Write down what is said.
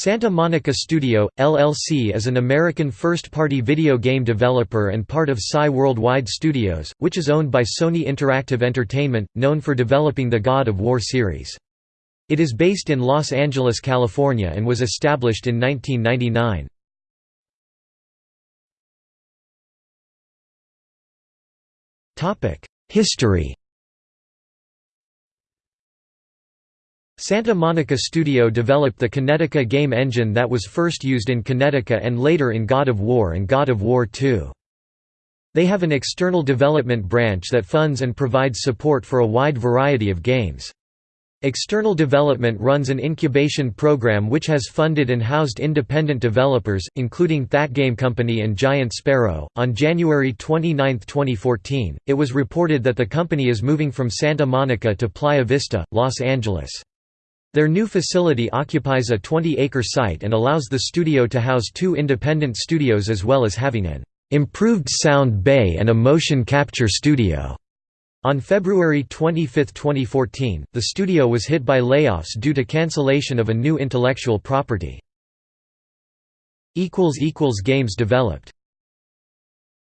Santa Monica Studio, LLC is an American first-party video game developer and part of SIE Worldwide Studios, which is owned by Sony Interactive Entertainment, known for developing the God of War series. It is based in Los Angeles, California and was established in 1999. History Santa Monica Studio developed the Kinetica game engine that was first used in Kinetica and later in God of War and God of War II. They have an external development branch that funds and provides support for a wide variety of games. External development runs an incubation program which has funded and housed independent developers, including That Game Company and Giant Sparrow. On January 29, 2014, it was reported that the company is moving from Santa Monica to Playa Vista, Los Angeles. Their new facility occupies a 20-acre site and allows the studio to house two independent studios as well as having an improved sound bay and a motion capture studio. On February 25, 2014, the studio was hit by layoffs due to cancellation of a new intellectual property. Games developed